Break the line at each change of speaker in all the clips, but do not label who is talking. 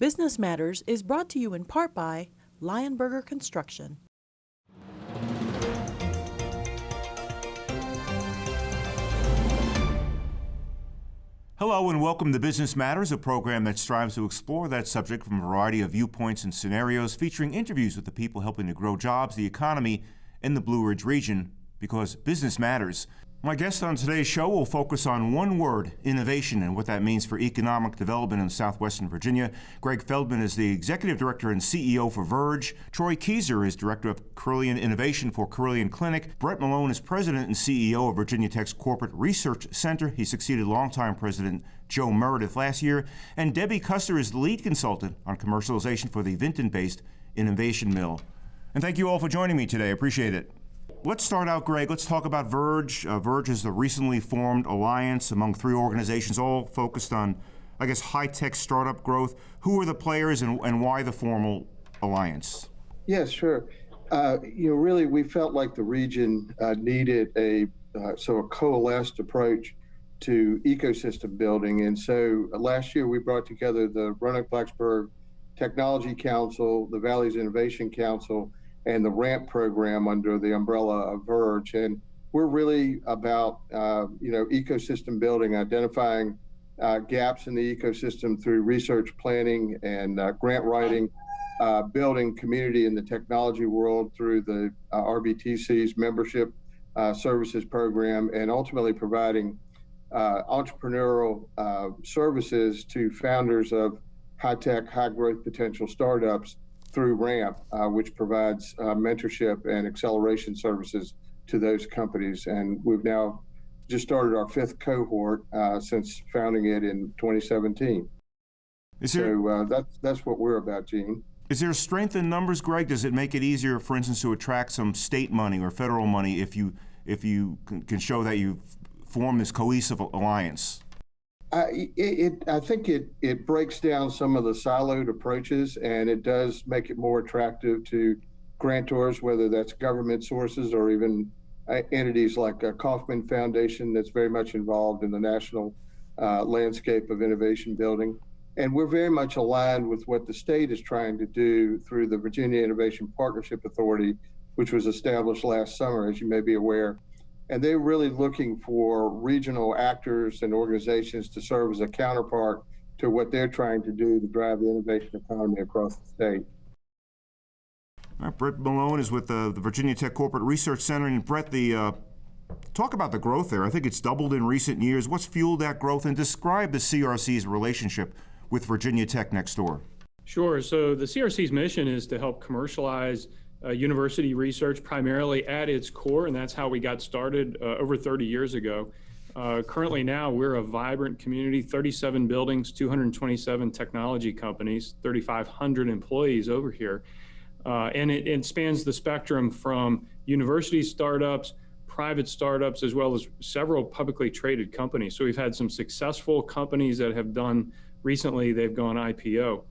Business Matters is brought to you in part by Lionberger Construction.
Hello and welcome to Business Matters, a program that strives to explore that subject from a variety of viewpoints and scenarios, featuring interviews with the people helping to grow jobs, the economy, and the Blue Ridge region, because business matters. My guest on today's show will focus on one word, innovation, and what that means for economic development in southwestern Virginia. Greg Feldman is the executive director and CEO for Verge. Troy Keyser is director of Carilion Innovation for Carilion Clinic. Brett Malone is president and CEO of Virginia Tech's Corporate Research Center. He succeeded longtime president Joe Meredith last year. And Debbie Custer is the lead consultant on commercialization for the Vinton-based Innovation Mill. And thank you all for joining me today. Appreciate it. Let's start out, Greg. Let's talk about Verge. Uh, Verge is the recently formed alliance among three organizations, all focused on, I guess, high tech startup growth. Who are the players and, and why the formal alliance?
Yes, sure. Uh, you know, really, we felt like the region uh, needed a uh, so a coalesced approach to ecosystem building, and so uh, last year we brought together the Roanoke Blacksburg Technology Council, the Valley's Innovation Council, and the RAMP program under the umbrella of Verge. And we're really about, uh, you know, ecosystem building, identifying uh, gaps in the ecosystem through research planning and uh, grant writing, uh, building community in the technology world through the uh, RBTC's membership uh, services program, and ultimately providing entrepreneurial services to founders of high tech, high growth potential startups through RAMP, uh, which provides uh, mentorship and acceleration services to those companies. And we've now just started our fifth cohort uh, since founding it in 2017. Is there, so uh, that's, that's what we're about, Gene.
Is there strength in numbers, Greg? Does it make it easier, for instance, to attract some state money or federal money if you if you can show that you form this cohesive alliance?
I, it, I think it, it breaks down some of the siloed approaches and it does make it more attractive to grantors, whether that's government sources or even uh, entities like a Kauffman Foundation that's very much involved in the national uh, landscape of innovation building. And we're very much aligned with what the state is trying to do through the Virginia Innovation Partnership Authority, which was established last summer, as you may be aware and they're really looking for regional actors and organizations to serve as a counterpart to what they're trying to do to drive the innovation economy across the state.
All right, Brett Malone is with the, the Virginia Tech Corporate Research Center. And Brett, the uh, talk about the growth there. I think it's doubled in recent years. What's fueled that growth? And describe the CRC's relationship with Virginia Tech next door.
Sure. So the CRC's mission is to help commercialize uh, university research primarily at its core, and that's how we got started uh, over 30 years ago. Uh, currently now, we're a vibrant community, 37 buildings, 227 technology companies, 3,500 employees over here. Uh, and it, it, spans the spectrum from university startups, private startups, as well as several publicly traded companies. So we've had some successful companies that have done recently, they've gone IPO.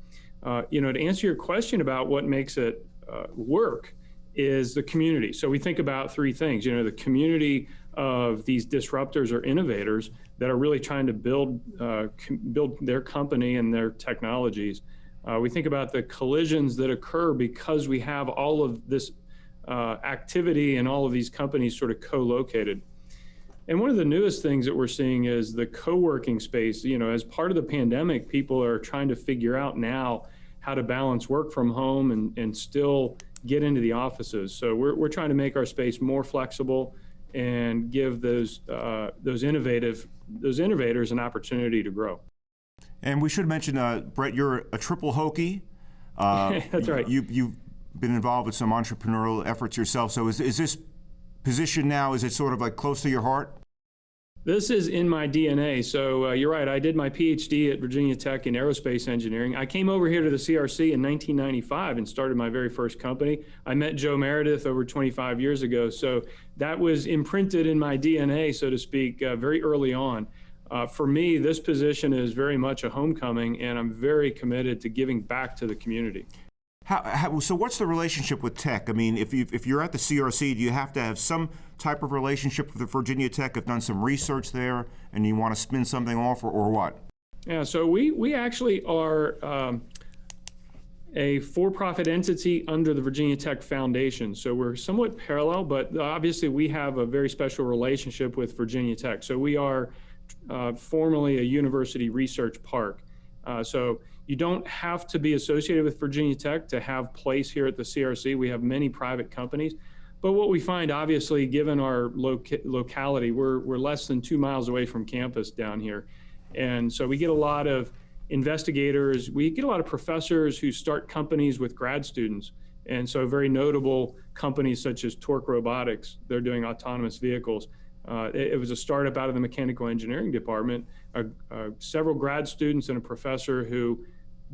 Uh, you know, to answer your question about what makes it uh, work is the community. So we think about three things, you know, the community of these disruptors or innovators that are really trying to build, uh, build their company and their technologies. Uh, we think about the collisions that occur because we have all of this uh, activity and all of these companies sort of co-located. And one of the newest things that we're seeing is the co-working space. You know, as part of the pandemic, people are trying to figure out now how to balance work from home and, and still get into the offices. So we're, we're trying to make our space more flexible and give those uh, those innovative those innovators an opportunity to grow.
And we should mention, uh, Brett, you're a triple Hokie.
Uh, That's right.
You, you've been involved with some entrepreneurial efforts yourself. So is, is this position now, is it sort of like close to your heart?
This is in my DNA. So uh, you're right. I did my PhD at Virginia Tech in aerospace engineering. I came over here to the CRC in 1995 and started my very first company. I met Joe Meredith over 25 years ago. So that was imprinted in my DNA, so to speak, uh, very early on. Uh, for me, this position is very much a homecoming, and I'm very committed to giving back to the community.
How, how, so what's the relationship with tech? I mean, if, you, if you're at the CRC, do you have to have some type of relationship with Virginia Tech, have done some research there, and you want to spin something off, or, or what?
Yeah, so we, we actually are um, a for-profit entity under the Virginia Tech Foundation. So we're somewhat parallel, but obviously we have a very special relationship with Virginia Tech. So we are uh, formally a university research park. Uh, so you don't have to be associated with Virginia Tech to have place here at the CRC. We have many private companies. But what we find, obviously, given our loca locality, we're, we're less than two miles away from campus down here. And so we get a lot of investigators, we get a lot of professors who start companies with grad students. And so very notable companies such as TORC Robotics, they're doing autonomous vehicles. Uh, it, it, was a startup out of the mechanical engineering department, uh, uh, several grad students and a professor who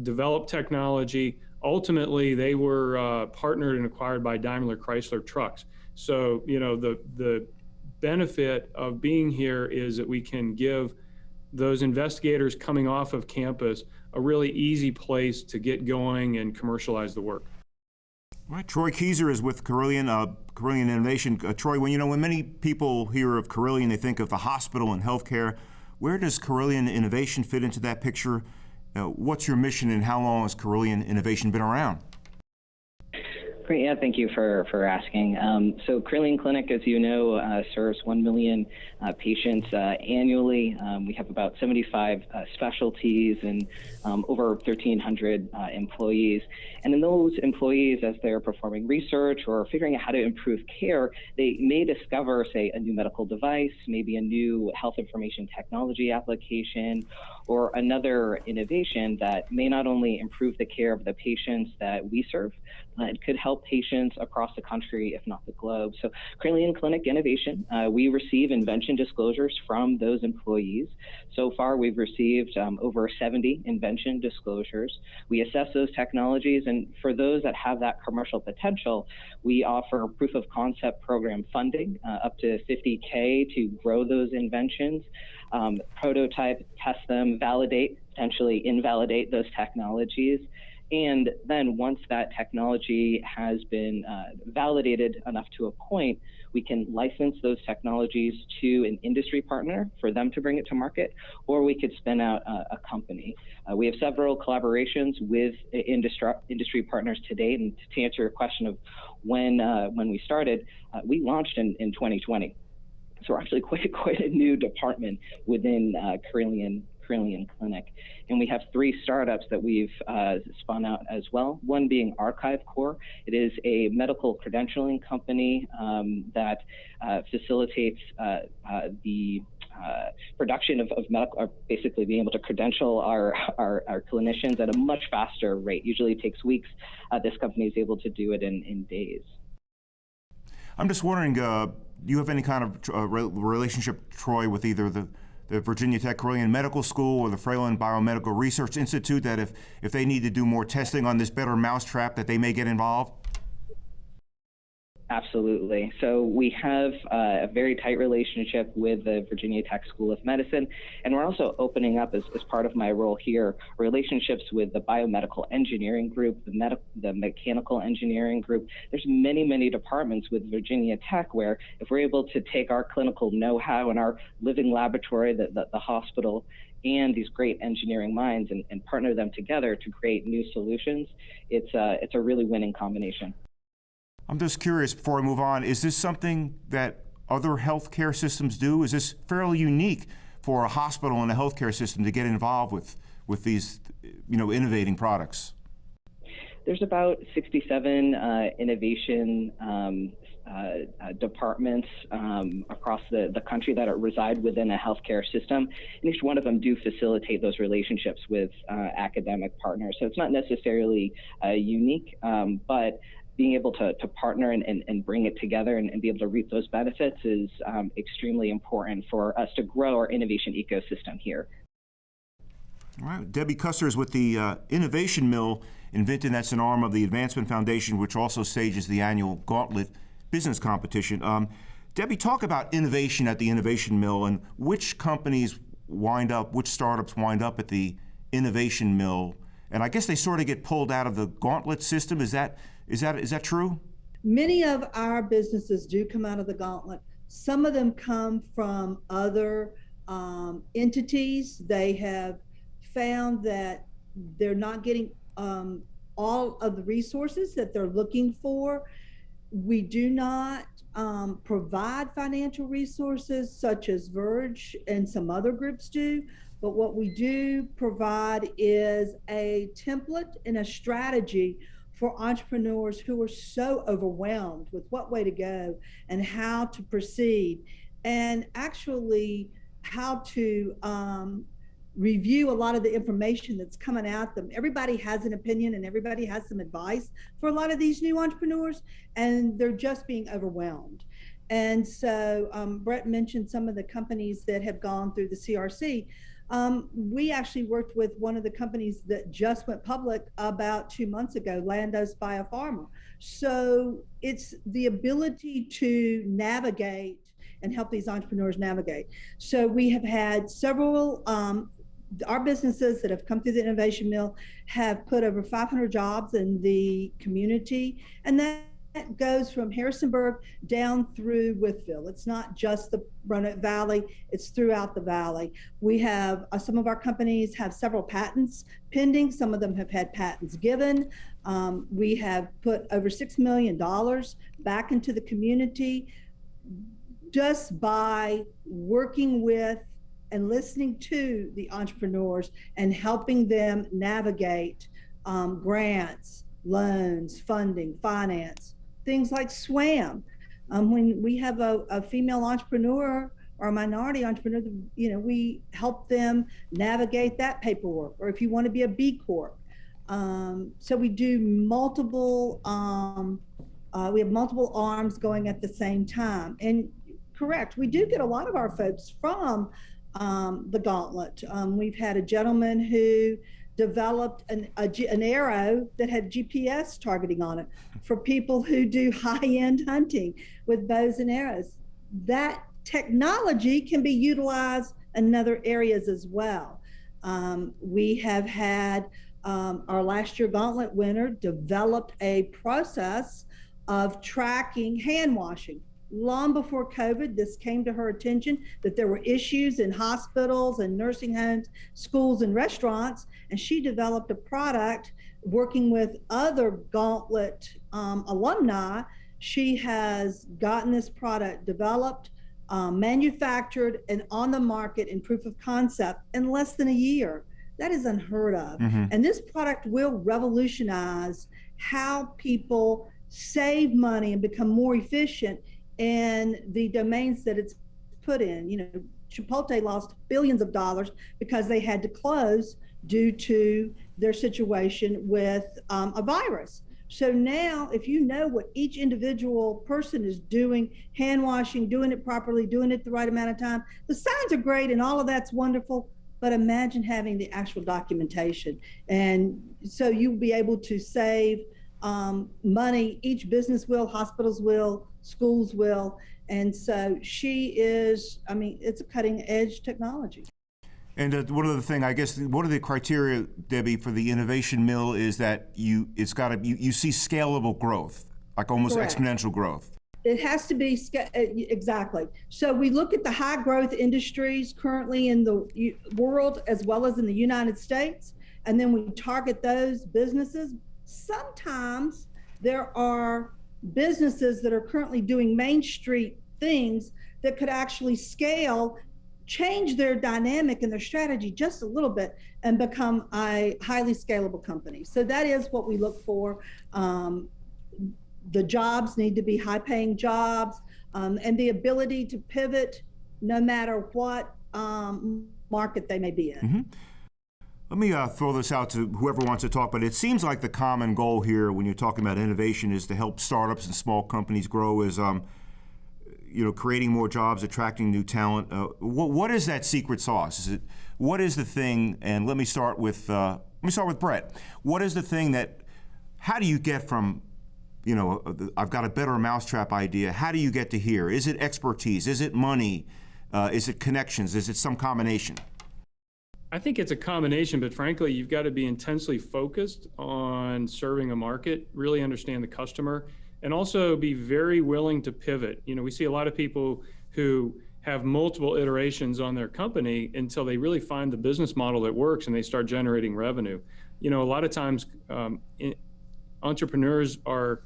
developed technology. Ultimately, they were uh, partnered and acquired by Daimler Chrysler Trucks. So, you know, the, the benefit of being here is that we can give those investigators coming off of campus a really easy place to get going and commercialize the work.
Right, Troy Keyser is with Carilion, uh, Carilion Innovation. Uh, Troy, when you know when many people hear of Carilion, they think of the hospital and healthcare. Where does Carilion Innovation fit into that picture? Uh, what's your mission, and how long has Carilion Innovation been around?
Great. Yeah, thank you for, for asking. Um, so Carilion Clinic, as you know, uh, serves 1 million uh, patients uh, annually. Um, we have about 75 uh, specialties and um, over 1,300 uh, employees. And in those employees, as they're performing research or figuring out how to improve care, they may discover, say, a new medical device, maybe a new health information technology application, or another innovation that may not only improve the care of the patients that we serve, it could help patients across the country, if not the globe. So, Carilion Clinic Innovation, uh, we receive invention disclosures from those employees. So far, we've received um, over 70 invention disclosures. We assess those technologies, and for those that have that commercial potential, we offer proof of concept program funding uh, up to 50K to grow those inventions. Um, prototype, test them, validate, potentially invalidate those technologies. And then once that technology has been uh, validated enough to a point, we can license those technologies to an industry partner for them to bring it to market, or we could spin out a, a company. Uh, we have several collaborations with industry, industry partners today. And to answer your question of when, uh, when we started, uh, we launched in, in 2020. So we're actually quite, quite a new department within uh, Carilion Clinic. And we have three startups that we've uh, spun out as well. One being Archive Core. It is a medical credentialing company um, that uh, facilitates uh, uh the uh, production of, of medical, basically being able to credential our, our, our, clinicians at a much faster rate. Usually it takes weeks. Uh, this company is able to do it in, in days.
I'm just wondering, do you have any kind of relationship, Troy, with either the the Virginia Tech Carilion Medical School or the Fralin Biomedical Research Institute that if, if they need to do more testing on this better mousetrap that they may get involved?
Absolutely. So we have uh, a very tight relationship with the Virginia Tech School of Medicine, and we're also opening up, as, as part of my role here, relationships with the biomedical engineering group, the, med- the mechanical engineering group. There's many, many departments with Virginia Tech where if we're able to take our clinical know-how and our living laboratory, the, the, the hospital, and these great engineering minds and, and, partner them together to create new solutions, it's, uh, it's a really winning combination.
I'm just curious before I move on, is this something that other healthcare systems do? Is this fairly unique for a hospital and a healthcare system to get involved with, with these you know, innovating products?
There's about 67 uh, innovation um, uh, uh, departments um, across the, the country that reside within a healthcare system. And each one of them do facilitate those relationships with uh, academic partners. So it's not necessarily uh, unique, um, but being able to, to partner and, and, and bring it together and, and, be able to reap those benefits is um, extremely important for us to grow our innovation ecosystem here.
All right, Debbie Custer is with the uh, Innovation Mill in Vinton. That's an arm of the Advancement Foundation, which also stages the annual Gauntlet Business Competition. Um, Debbie, talk about innovation at the Innovation Mill and which companies wind up, which startups wind up at the Innovation Mill. And I guess they sort of get pulled out of the Gauntlet system. Is that is that is that true?
Many of our businesses do come out of the gauntlet. Some of them come from other um, entities. They have found that they're not getting um, all of the resources that they're looking for. We do not um, provide financial resources such as Verge and some other groups do. But what we do provide is a template and a strategy for entrepreneurs who are so overwhelmed with what way to go and how to proceed, and actually how to um, review a lot of the information that's coming at them. Everybody has an opinion and everybody has some advice for a lot of these new entrepreneurs, and they're just being overwhelmed. And so um, Brett mentioned some of the companies that have gone through the CRC. Um, we actually worked with one of the companies that just went public about two months ago, Landos Biopharma. So it's the ability to navigate and help these entrepreneurs navigate. So we have had several, um, our businesses that have come through the Innovation Mill have put over 500 jobs in the community. And that that goes from Harrisonburg down through Wytheville. It's not just the Roanoke Valley, it's throughout the valley. We have uh, some of our companies have several patents pending, some of them have had patents given. Um, we have put over $6 million back into the community just by working with and listening to the entrepreneurs and helping them navigate um, grants, loans, funding, finance, things like SWAM. Um, when we have a, a, female entrepreneur or a minority entrepreneur, you know, we help them navigate that paperwork. Or if you want to be a B Corp. Um, so we do multiple, um, uh, we have multiple arms going at the same time. And correct, we do get a lot of our folks from um, the gauntlet. Um, we've had a gentleman who developed an, a, an arrow that had GPS targeting on it for people who do high-end hunting with bows and arrows. That technology can be utilized in other areas as well. Um, we have had um, our last year gauntlet winner developed a process of tracking hand washing long before COVID, this came to her attention that there were issues in hospitals and nursing homes, schools, and restaurants. And she developed a product working with other Gauntlet um, alumni. She has gotten this product developed, um, manufactured, and on the market in proof of concept in less than a year. That is unheard of. Mm-hmm. And this product will revolutionize how people save money and become more efficient and the domains that it's put in. You know, Chipotle lost billions of dollars because they had to close due to their situation with um, a virus. So now, if you know what each individual person is doing, hand washing, doing it properly, doing it the right amount of time, the signs are great and all of that's wonderful. But imagine having the actual documentation. And so you'll be able to save um, money, each business will, hospitals will, schools will. And so she is, I mean, it's a cutting edge technology.
And uh, one other thing, I guess, one of the criteria, Debbie, for the innovation mill is that you, it's got to, you, you see scalable growth, like almost Correct. exponential growth.
It has to be uh, exactly. So we look at the high growth industries currently in the world as well as in the United States, and then we target those businesses. Sometimes there are businesses that are currently doing Main Street things that could actually scale, change their dynamic and their strategy just a little bit and become a highly scalable company. So that is what we look for. Um, the jobs need to be high paying jobs um, and the ability to pivot no matter what um, market they may be in. Mm -hmm.
Let me uh, throw this out to whoever wants to talk, but it seems like the common goal here when you're talking about innovation is to help startups and small companies grow is, um, you know, creating more jobs, attracting new talent. Uh, what, what is that secret sauce? Is it, what is the thing, and let me start with, uh, let me start with Brett. What is the thing that, how do you get from, you know, uh, I've got a better mousetrap idea, how do you get to here? Is it expertise? Is it money? Uh, is it connections? Is it some combination?
I think it's a combination, but frankly, you've got to be intensely focused on serving a market, really understand the customer, and also be very willing to pivot. You know, we see a lot of people who have multiple iterations on their company until they really find the business model that works and they start generating revenue. You know, a lot of times um, entrepreneurs are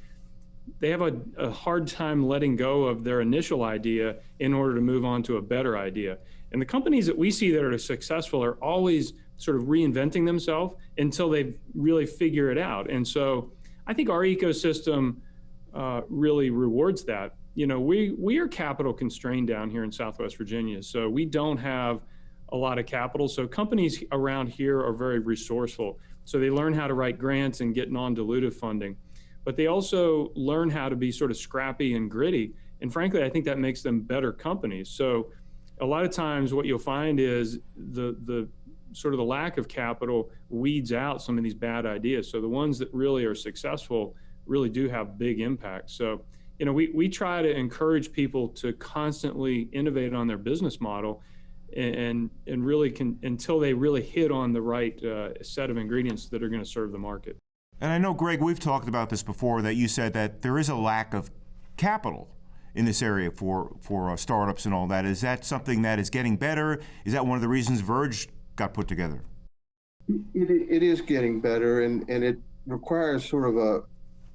they have a, a, hard time letting go of their initial idea in order to move on to a better idea. And the companies that we see that are successful are always sort of reinventing themselves until they really figure it out. And so I think our ecosystem uh, really rewards that. You know, we, we are capital constrained down here in Southwest Virginia, so we don't have a lot of capital. So companies around here are very resourceful. So they learn how to write grants and get non-dilutive funding, but they also learn how to be sort of scrappy and gritty. And frankly, I think that makes them better companies. So a lot of times what you'll find is the, the sort of the lack of capital weeds out some of these bad ideas. So the ones that really are successful really do have big impact. So, you know, we, we try to encourage people to constantly innovate on their business model and, and really can, until they really hit on the right uh, set of ingredients that are going to serve the market.
And I know, Greg, we've talked about this before, that you said that there is a lack of capital in this area for, for uh, startups and all that. Is that something that is getting better? Is that one of the reasons Verge got put together?
It, it is getting better, and, and it requires sort of a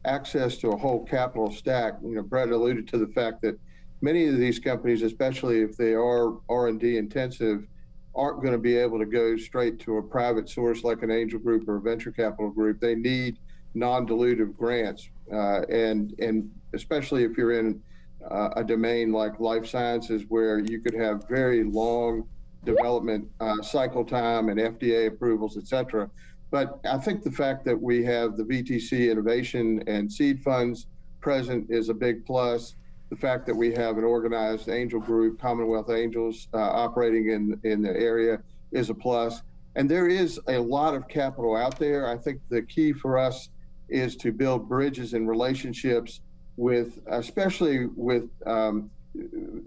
access to a whole capital stack. You know, Brett alluded to the fact that many of these companies, especially if they are R&D intensive, aren't going to be able to go straight to a private source like an angel group or a venture capital group. They need non-dilutive grants, uh, and and especially if you're in uh, a domain like life sciences where you could have very long development uh, cycle time and FDA approvals, et cetera. But I think the fact that we have the VTC innovation and seed funds present is a big plus. The fact that we have an organized angel group, Commonwealth Angels, uh, operating in, in the area is a plus. And there is a lot of capital out there. I think the key for us is to build bridges and relationships with, especially with um,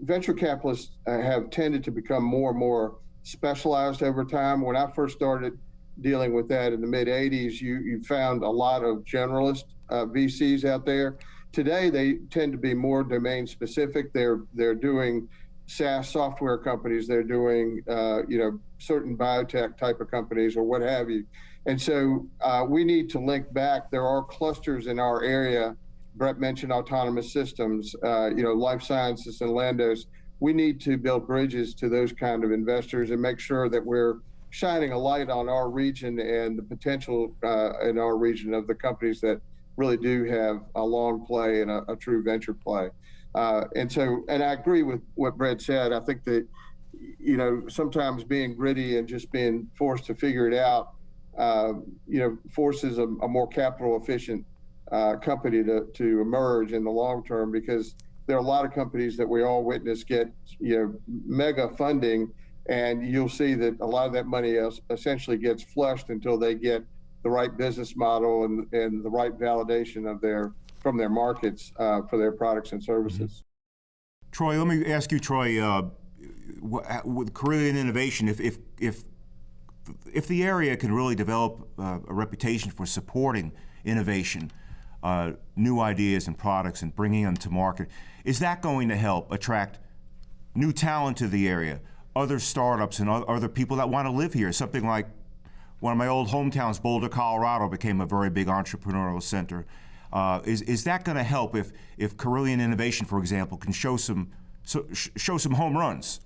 venture capitalists uh, have tended to become more and more specialized over time. When I first started dealing with that in the mid 80s, you, you found a lot of generalist uh, VCs out there. Today, they tend to be more domain specific. They're they're doing SaaS software companies. They're doing uh, you know certain biotech type of companies or what have you. And so uh, we need to link back. There are clusters in our area Brett mentioned autonomous systems, uh, you know, life sciences and Landos. We need to build bridges to those kind of investors and make sure that we're shining a light on our region and the potential uh, in our region of the companies that really do have a long play and a, a true venture play. Uh, and so, and I agree with what Brett said. I think that, you know, sometimes being gritty and just being forced to figure it out, uh, you know, forces a, a more capital efficient uh, company to, to emerge in the long term because there are a lot of companies that we all witness get you know mega funding and you'll see that a lot of that money essentially gets flushed until they get the right business model and, and the right validation of their from their markets uh, for their products and services.
Mm-hmm. Troy, let me ask you, Troy, uh, with Carilion Innovation, if, if, if, if the area can really develop uh, a reputation for supporting innovation, uh, new ideas and products and bringing them to market. Is that going to help attract new talent to the area, other startups and other people that want to live here? Something like one of my old hometowns, Boulder, Colorado, became a very big entrepreneurial center. Uh, is, is that going to help if, if Carilion Innovation, for example, can show some, so, show some home runs?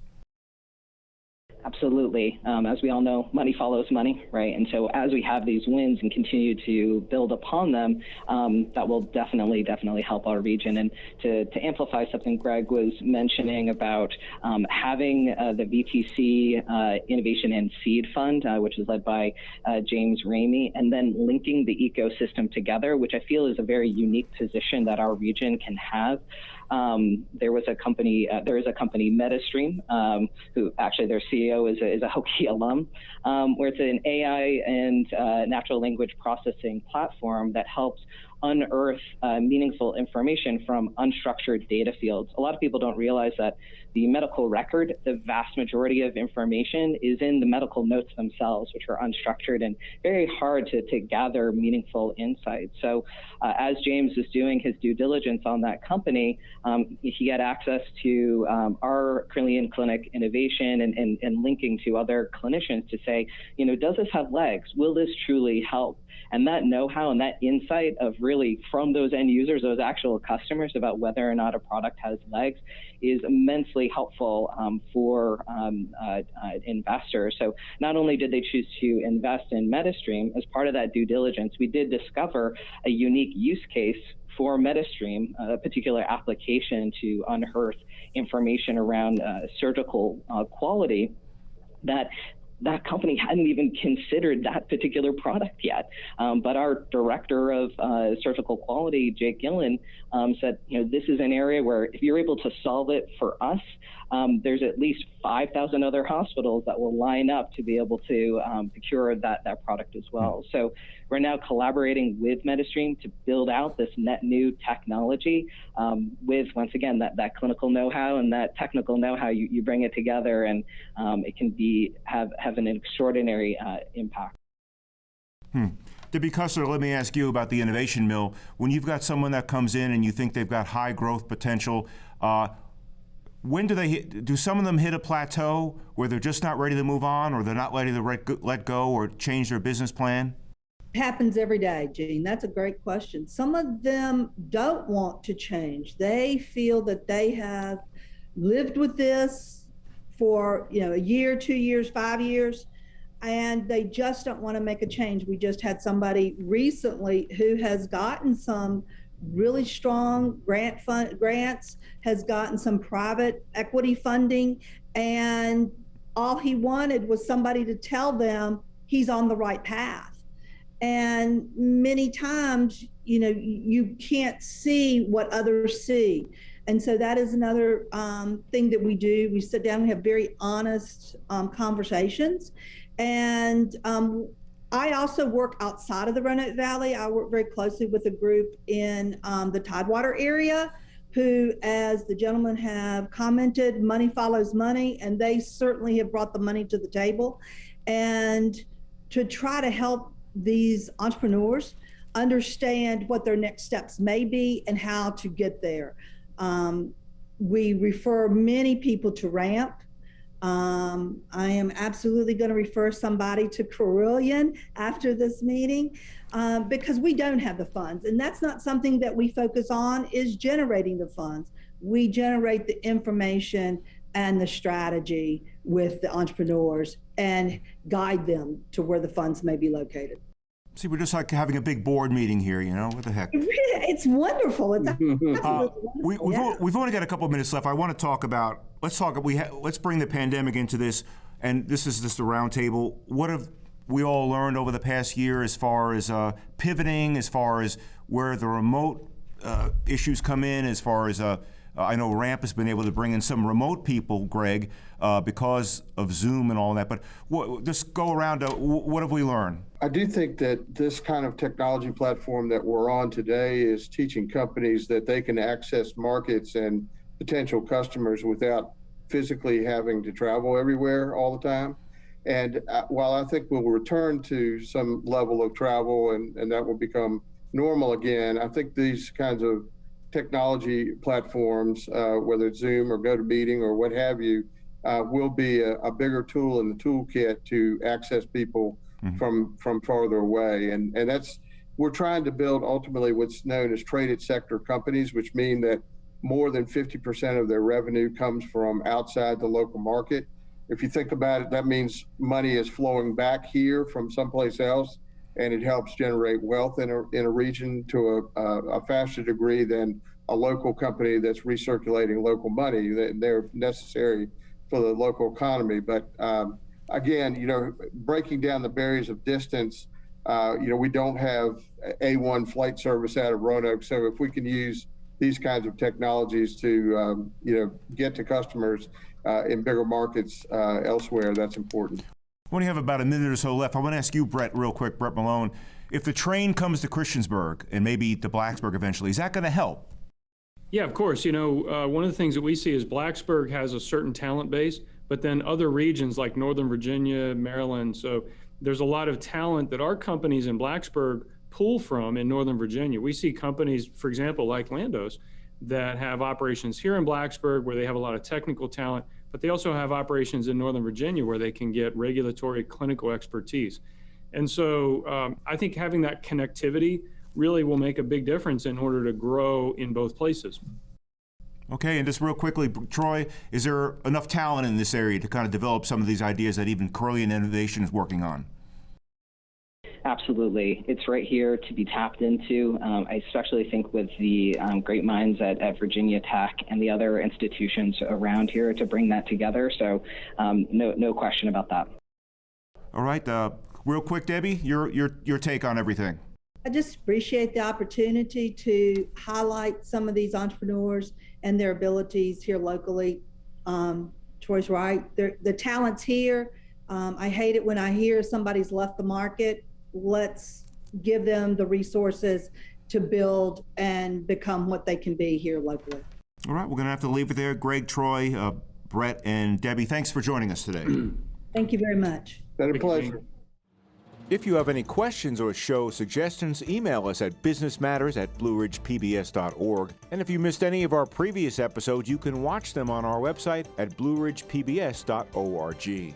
Absolutely. Um, as we all know, money follows money, right? And so as we have these wins and continue to build upon them, um, that will definitely, definitely help our region. And to, to amplify something Greg was mentioning about um, having uh, the VTC uh, Innovation and Seed Fund, uh, which is led by uh, James Ramey, and then linking the ecosystem together, which I feel is a very unique position that our region can have. Um, there was a company, uh, there is a company, MetaStream, um, who actually their CEO is a, is a Hokie alum, um, where it's an AI and uh, natural language processing platform that helps unearth uh, meaningful information from unstructured data fields. A lot of people don't realize that the medical record, the vast majority of information is in the medical notes themselves, which are unstructured and very hard to, to gather meaningful insights. So, uh, as James was doing his due diligence on that company, um, he had access to um, our Carilion Clinic innovation and, and, and linking to other clinicians to say, you know, does this have legs? Will this truly help? And that know how and that insight of really from those end users, those actual customers about whether or not a product has legs is immensely helpful um, for um, uh, uh, investors. So not only did they choose to invest in MetaStream, as part of that due diligence, we did discover a unique use case for MetaStream, a particular application to unearth information around uh, surgical uh, quality that that company hadn't even considered that particular product yet. Um, but our director of uh, surgical quality, Jake Gillen, um, said, you know, this is an area where if you're able to solve it for us, um, there's at least 5,000 other hospitals that will line up to be able to um, procure that, that product as well. So we're now collaborating with MetaStream to build out this net new technology um, with, once again, that, that clinical know-how and that technical know-how. You, you bring it together and um, it can be have, have an extraordinary uh, impact.
Hmm. Debbie Custer, let me ask you about the innovation mill. When you've got someone that comes in and you think they've got high growth potential, uh, when do they hit, do some of them hit a plateau where they're just not ready to move on or they're not ready to let go or change their business plan?
happens every day, Gene. That's a great question. Some of them don't want to change. They feel that they have lived with this for, you know, a year, two years, five years, and they just don't want to make a change. We just had somebody recently who has gotten some really strong grant fund grants, has gotten some private equity funding, and all he wanted was somebody to tell them he's on the right path. And many times you know you can't see what others see. And so that is another um, thing that we do. We sit down we have very honest um, conversations and um, i also work outside of the roanoke valley i work very closely with a group in um, the tidewater area who as the gentlemen have commented money follows money and they certainly have brought the money to the table and to try to help these entrepreneurs understand what their next steps may be and how to get there. Um, we refer many people to RAMP. Um, I am absolutely going to refer somebody to Carilion after this meeting um, because we don't have the funds. And that's not something that we focus on is generating the funds. We generate the information and the strategy with the entrepreneurs and guide them to where the funds may be located.
See, we're just like having a big board meeting here, you know? What the heck?
It's wonderful. It's absolutely
uh,
wonderful.
we, we've,
yeah.
o- we've only got a couple of minutes left. I want to talk about. Let's talk. We ha- let's bring the pandemic into this, and this is just a roundtable. What have we all learned over the past year as far as uh, pivoting, as far as where the remote uh, issues come in, as far as uh, I know Ramp has been able to bring in some remote people, Greg, uh, because of Zoom and all that. But just go around. To, what have we learned?
I do think that this kind of technology platform that we're on today is teaching companies that they can access markets and potential customers without physically having to travel everywhere all the time. And uh, while I think we'll return to some level of travel and, and that will become normal again, I think these kinds of technology platforms, uh, whether it's Zoom or GoToMeeting or what have you, uh, will be a, a, bigger tool in the toolkit to access people mm-hmm. from from farther away. And and that's we're trying to build ultimately what's known as traded sector companies, which mean that more than 50% of their revenue comes from outside the local market. If you think about it, that means money is flowing back here from someplace else and it helps generate wealth in a, in a region to a, a, faster degree than a local company that's recirculating local money. They're necessary for the local economy. But um, again, you know, breaking down the barriers of distance, uh, you know, we don't have A1 flight service out of Roanoke. So if we can use these kinds of technologies to, um, you know, get to customers uh, in bigger markets uh, elsewhere, that's important.
We have about a minute or so left. I want to ask you, Brett, real quick, Brett Malone. If the train comes to Christiansburg and maybe to Blacksburg eventually, is that going to help?
Yeah, of course. You know, uh, one of the things that we see is Blacksburg has a certain talent base, but then other regions like Northern Virginia, Maryland. So there's a lot of talent that our companies in Blacksburg pull from in Northern Virginia. We see companies, for example, like Landos, that have operations here in Blacksburg where they have a lot of technical talent, but they also have operations in Northern Virginia where they can get regulatory clinical expertise. And so um, I think having that connectivity really will make a big difference in order to grow in both places.
Okay, and just real quickly, Troy, is there enough talent in this area to kind of develop some of these ideas that even Carilion Innovation is working on?
Absolutely. It's right here to be tapped into. Um, I especially think with the um, great minds at, at, Virginia Tech and the other institutions around here to bring that together. So, um, no, no question about that.
All right. Uh, real quick, Debbie, your, your, your take on everything.
I just appreciate the opportunity to highlight some of these entrepreneurs and their abilities here locally. Um, Troy's right. They're, the talent's here. Um, I hate it when I hear somebody's left the market. Let's give them the resources to build and become what they can be here locally.
All right, we're going to have to leave it there. Greg, Troy, uh, Brett, and Debbie, thanks for joining us today.
Thank you very much.
Been a pleasure.
If you have any questions or show suggestions, email us at businessmatters at blueridgepbs.org. And if you missed any of our previous episodes, you can watch them on our website at blueridgepbs.org.